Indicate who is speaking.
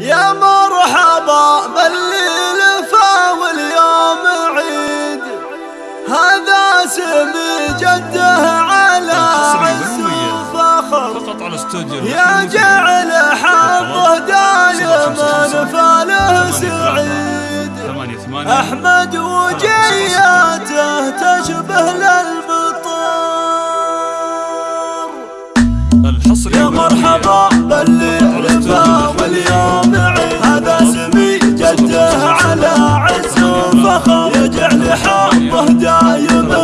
Speaker 1: يا مرحبا باللي لفا واليوم عيد. هذا سمي جده على عز وفخر يا جعل حظه دايما فاله سعيد. أحمد وجياته تشبه للمطار يا مرحبا dünyayı